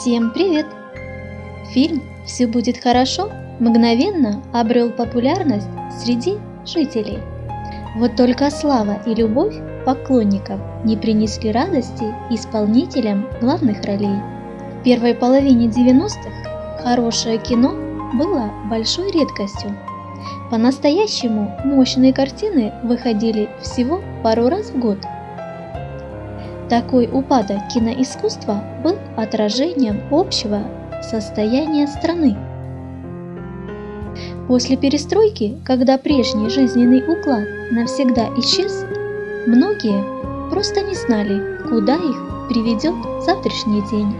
Всем привет! Фильм «Все будет хорошо» мгновенно обрел популярность среди жителей. Вот только слава и любовь поклонников не принесли радости исполнителям главных ролей. В первой половине 90-х хорошее кино было большой редкостью. По-настоящему мощные картины выходили всего пару раз в год – такой упадок киноискусства был отражением общего состояния страны. После перестройки, когда прежний жизненный уклад навсегда исчез, многие просто не знали, куда их приведет завтрашний день.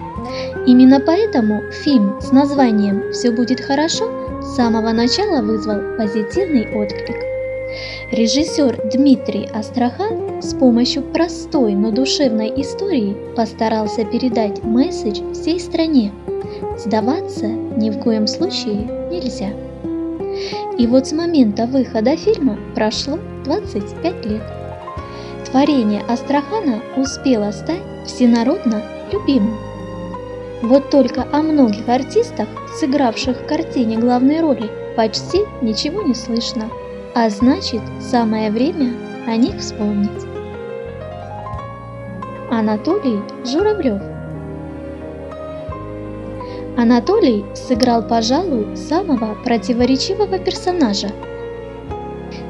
Именно поэтому фильм с названием «Все будет хорошо» с самого начала вызвал позитивный отклик. Режиссер Дмитрий Астрахан с помощью простой, но душевной истории постарался передать месседж всей стране. Сдаваться ни в коем случае нельзя. И вот с момента выхода фильма прошло 25 лет. Творение Астрахана успело стать всенародно любимым. Вот только о многих артистах, сыгравших в картине главные роли, почти ничего не слышно. А значит, самое время о них вспомнить. Анатолий Журавлев Анатолий сыграл, пожалуй, самого противоречивого персонажа.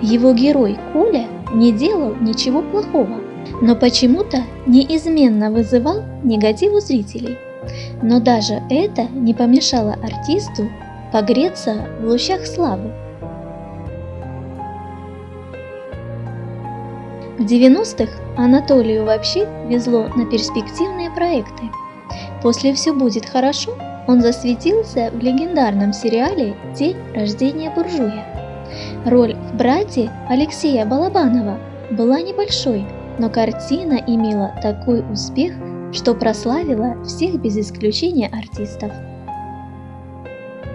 Его герой Коля не делал ничего плохого, но почему-то неизменно вызывал негатив у зрителей. Но даже это не помешало артисту погреться в лучах славы. В 90-х Анатолию вообще везло на перспективные проекты. После «Все будет хорошо» он засветился в легендарном сериале «День рождения буржуя». Роль в брате Алексея Балабанова была небольшой, но картина имела такой успех, что прославила всех без исключения артистов.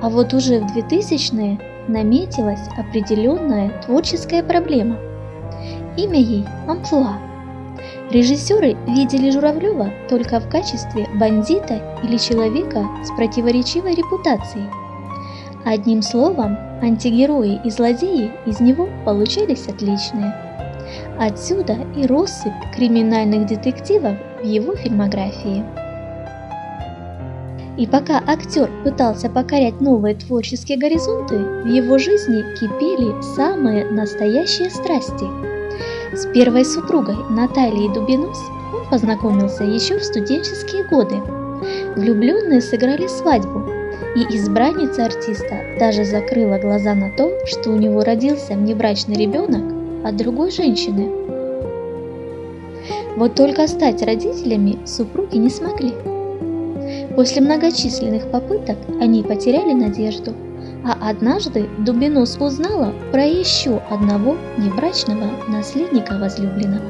А вот уже в 2000-е наметилась определенная творческая проблема – Имя ей – Амплуа. Режиссеры видели Журавлева только в качестве бандита или человека с противоречивой репутацией. Одним словом, антигерои и злодеи из него получались отличные. Отсюда и россыпь криминальных детективов в его фильмографии. И пока актер пытался покорять новые творческие горизонты, в его жизни кипели самые настоящие страсти – с первой супругой Натальей Дубинус он познакомился еще в студенческие годы. Влюбленные сыграли свадьбу, и избранница артиста даже закрыла глаза на то, что у него родился внебрачный ребенок от другой женщины. Вот только стать родителями супруги не смогли. После многочисленных попыток они потеряли надежду – а однажды Дубинос узнала про еще одного небрачного наследника возлюбленного.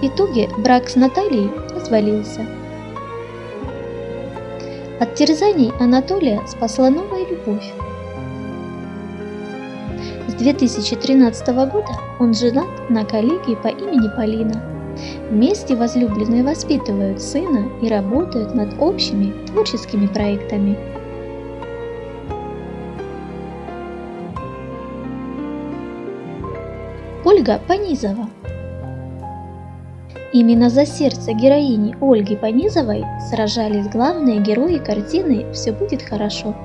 В итоге брак с Натальей развалился. От терзаний Анатолия спасла новая любовь. С 2013 года он женат на коллеге по имени Полина. Вместе возлюбленные воспитывают сына и работают над общими творческими проектами – Ольга Понизова. Именно за сердце героини Ольги Понизовой сражались главные герои картины «Все будет хорошо».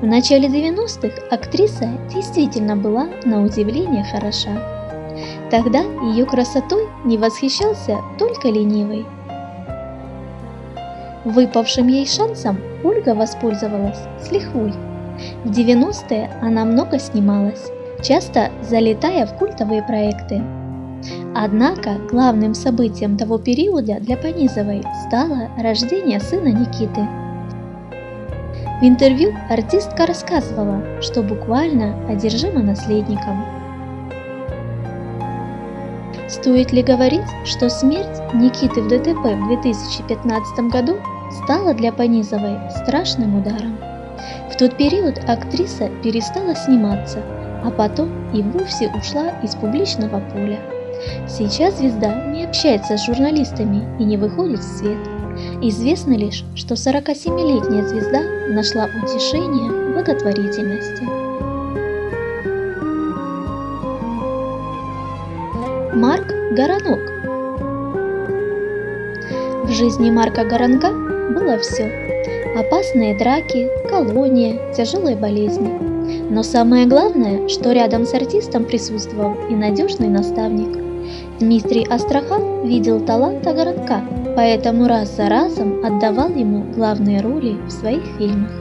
В начале 90-х актриса действительно была на удивление хороша. Тогда ее красотой не восхищался только ленивый. Выпавшим ей шансом Ольга воспользовалась с лихвой. В 90-е она много снималась, часто залетая в культовые проекты. Однако главным событием того периода для Понизовой стало рождение сына Никиты. В интервью артистка рассказывала, что буквально одержима наследником. Стоит ли говорить, что смерть Никиты в ДТП в 2015 году стала для Понизовой страшным ударом? В тот период актриса перестала сниматься – а потом и вовсе ушла из публичного поля. Сейчас звезда не общается с журналистами и не выходит в свет. Известно лишь, что 47-летняя звезда нашла утешение в благотворительности. Марк Горанок В жизни Марка Горанка было все. Опасные драки, колония, тяжелые болезни. Но самое главное, что рядом с артистом присутствовал и надежный наставник. Дмитрий Астрахан видел таланта Горанка поэтому раз за разом отдавал ему главные роли в своих фильмах.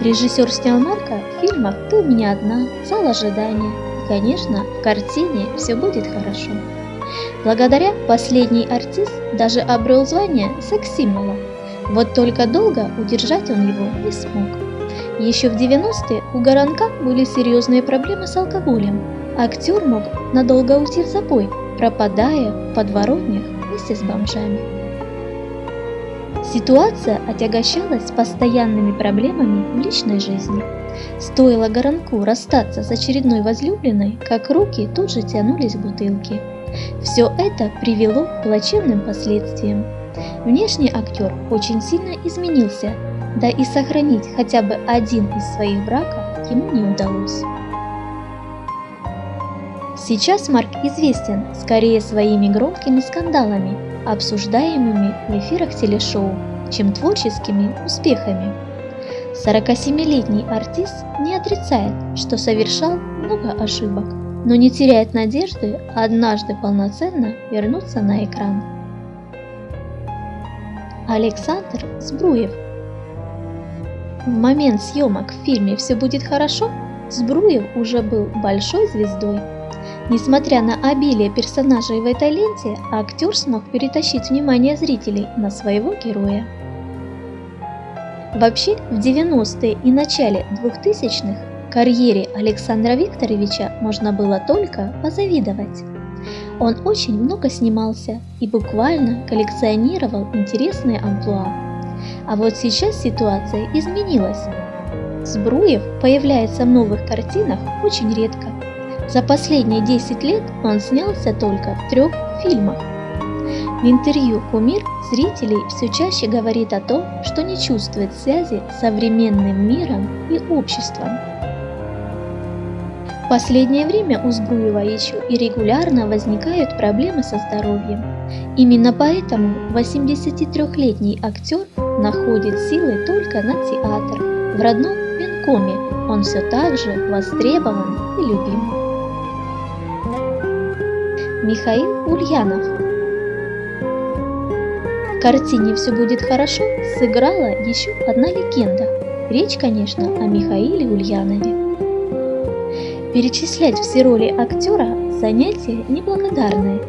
Режиссер снял Марка в фильмах «Ты у меня одна», «Зал ожидания» и, конечно, в картине «Все будет хорошо». Благодаря последний артист даже обрел звание секс-символа. Вот только долго удержать он его не смог. Еще в 90-е у Горанка были серьезные проблемы с алкоголем. Актер мог надолго уйти в запой, пропадая в подворотнях вместе с бомжами. Ситуация отягощалась постоянными проблемами в личной жизни. Стоило Горанку расстаться с очередной возлюбленной, как руки тут же тянулись к бутылке. Все это привело к плачевным последствиям. Внешний актер очень сильно изменился, да и сохранить хотя бы один из своих браков ему не удалось. Сейчас Марк известен скорее своими громкими скандалами, обсуждаемыми в эфирах телешоу, чем творческими успехами. 47-летний артист не отрицает, что совершал много ошибок, но не теряет надежды однажды полноценно вернуться на экран. Александр Сбруев В момент съемок в фильме «Все будет хорошо» Сбруев уже был большой звездой Несмотря на обилие персонажей в этой ленте, актер смог перетащить внимание зрителей на своего героя. Вообще, в 90-е и начале 2000-х карьере Александра Викторовича можно было только позавидовать. Он очень много снимался и буквально коллекционировал интересные амплуа. А вот сейчас ситуация изменилась. Сбруев появляется в новых картинах очень редко, за последние 10 лет он снялся только в трех фильмах. В интервью «Кумир» зрителей все чаще говорит о том, что не чувствует связи с современным миром и обществом. В последнее время у Збруева еще и регулярно возникают проблемы со здоровьем. Именно поэтому 83-летний актер находит силы только на театр. В родном Венкоме он все так же востребован и любим. Михаил Ульянов. В картине «Все будет хорошо» сыграла еще одна легенда. Речь, конечно, о Михаиле Ульянове. Перечислять все роли актера – занятие неблагодарное,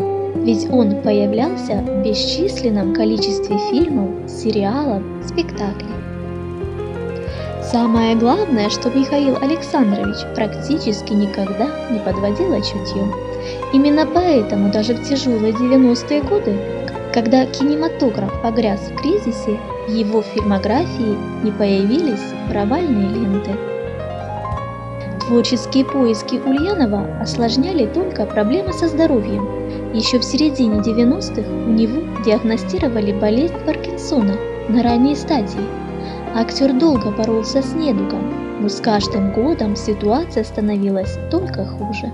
ведь он появлялся в бесчисленном количестве фильмов, сериалов, спектаклей. Самое главное, что Михаил Александрович практически никогда не подводил чутьем. Именно поэтому даже в тяжелые 90-е годы, когда кинематограф погряз в кризисе, в его фильмографии не появились провальные ленты. Творческие поиски Ульянова осложняли только проблемы со здоровьем. Еще в середине 90-х у него диагностировали болезнь Паркинсона на ранней стадии. Актер долго боролся с недугом, но с каждым годом ситуация становилась только хуже.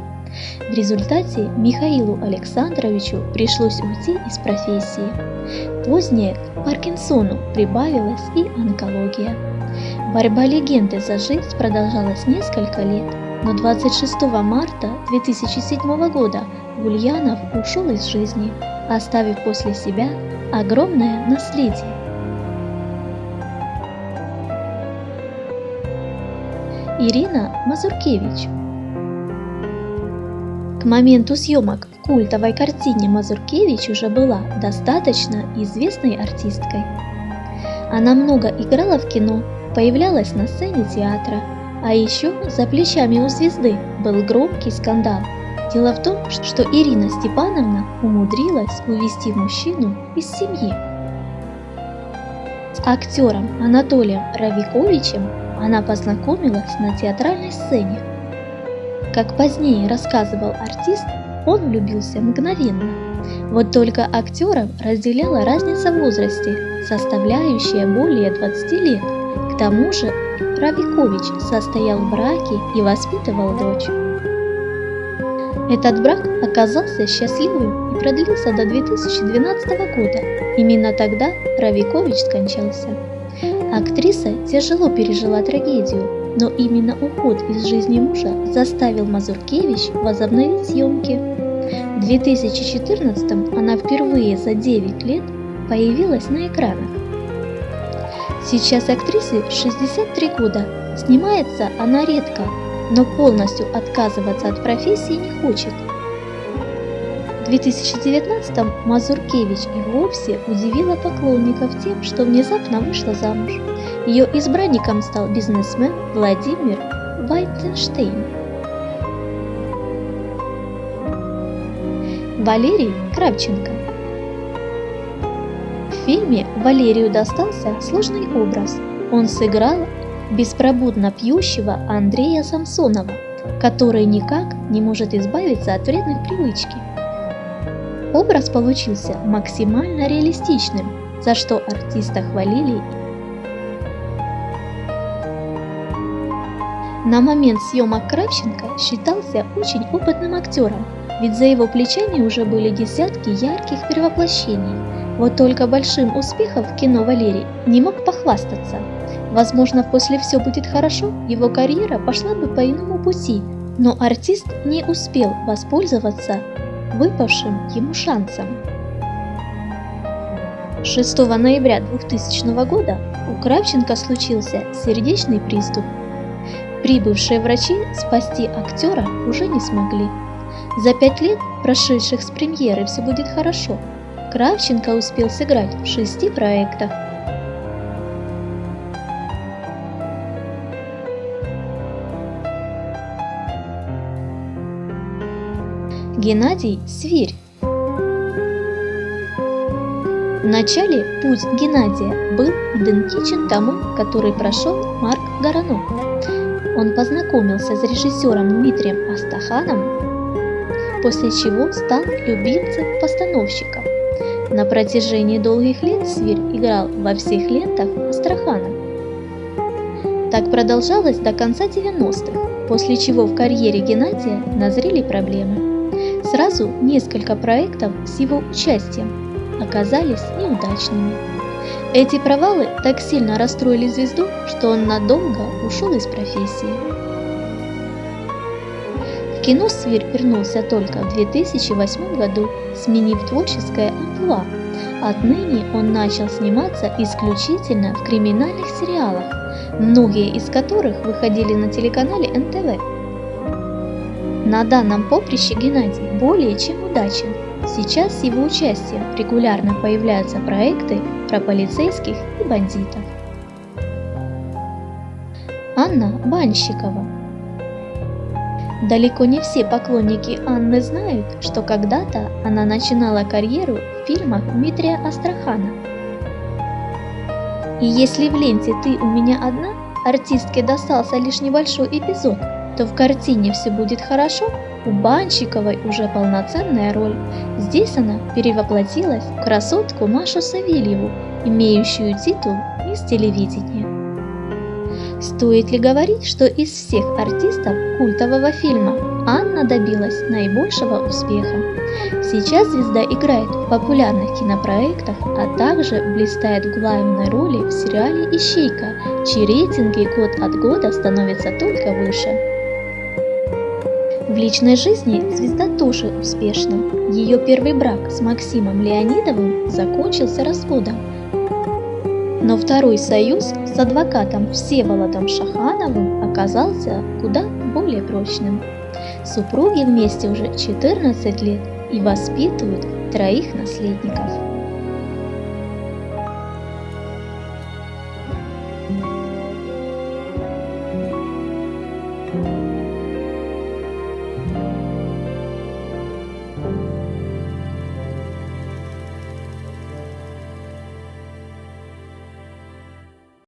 В результате Михаилу Александровичу пришлось уйти из профессии. Позднее к Паркинсону прибавилась и онкология. Борьба легенды за жизнь продолжалась несколько лет, но 26 марта 2007 года Ульянов ушел из жизни, оставив после себя огромное наследие. Ирина Мазуркевич к моменту съемок в культовой картине Мазуркевич уже была достаточно известной артисткой. Она много играла в кино, появлялась на сцене театра, а еще за плечами у звезды был громкий скандал. Дело в том, что Ирина Степановна умудрилась увести мужчину из семьи. С актером Анатолием Равиковичем она познакомилась на театральной сцене как позднее рассказывал артист, он влюбился мгновенно. Вот только актеров разделяла разница в возрасте, составляющая более 20 лет. К тому же Равикович состоял в браке и воспитывал дочь. Этот брак оказался счастливым и продлился до 2012 года. Именно тогда Равикович скончался. Актриса тяжело пережила трагедию, но именно уход из жизни мужа заставил Мазуркевич возобновить съемки. В 2014 она впервые за 9 лет появилась на экранах. Сейчас актрисе 63 года, снимается она редко, но полностью отказываться от профессии не хочет. В 2019-м Мазуркевич и вовсе удивила поклонников тем, что внезапно вышла замуж. Ее избранником стал бизнесмен Владимир Вайтенштейн. Валерий Кравченко В фильме Валерию достался сложный образ. Он сыграл беспробудно пьющего Андрея Самсонова, который никак не может избавиться от вредных привычки. Образ получился максимально реалистичным, за что артиста хвалили. На момент съемок Кравченко считался очень опытным актером, ведь за его плечами уже были десятки ярких перевоплощений. Вот только большим успехом в кино Валерий не мог похвастаться. Возможно, после «Все будет хорошо» его карьера пошла бы по иному пути, но артист не успел воспользоваться выпавшим ему шансом. 6 ноября 2000 года у Кравченко случился сердечный приступ. Прибывшие врачи спасти актера уже не смогли. За пять лет, прошедших с премьеры «Все будет хорошо», Кравченко успел сыграть в шести проектах. Геннадий Свирь Вначале путь Геннадия был идентичен тому, который прошел Марк Горанов. Он познакомился с режиссером Дмитрием Астаханом, после чего стал любимцем постановщика. На протяжении долгих лет Свирь играл во всех лентах Астрахана. Так продолжалось до конца 90-х, после чего в карьере Геннадия назрели проблемы. Сразу несколько проектов с его участием оказались неудачными. Эти провалы так сильно расстроили звезду, что он надолго ушел из профессии. Кино Свир вернулся только в 2008 году, сменив творческое амплуа. Отныне он начал сниматься исключительно в криминальных сериалах, многие из которых выходили на телеканале НТВ. На данном поприще Геннадий более чем удачен. Сейчас с его участием регулярно появляются проекты про полицейских и бандитов. Анна Банщикова Далеко не все поклонники Анны знают, что когда-то она начинала карьеру в фильмах Дмитрия Астрахана. И если в ленте «Ты у меня одна» артистке достался лишь небольшой эпизод, то в картине «Все будет хорошо» у Банщиковой уже полноценная роль. Здесь она перевоплотилась в красотку Машу Савельеву, имеющую титул «Мисс телевидения». Стоит ли говорить, что из всех артистов культового фильма Анна добилась наибольшего успеха? Сейчас звезда играет в популярных кинопроектах, а также блистает в главной роли в сериале «Ищейка», чьи рейтинги год от года становятся только выше. В личной жизни звезда тоже успешна. Ее первый брак с Максимом Леонидовым закончился разводом. Но второй союз с адвокатом Всеволодом Шахановым оказался куда более прочным. Супруги вместе уже 14 лет и воспитывают троих наследников.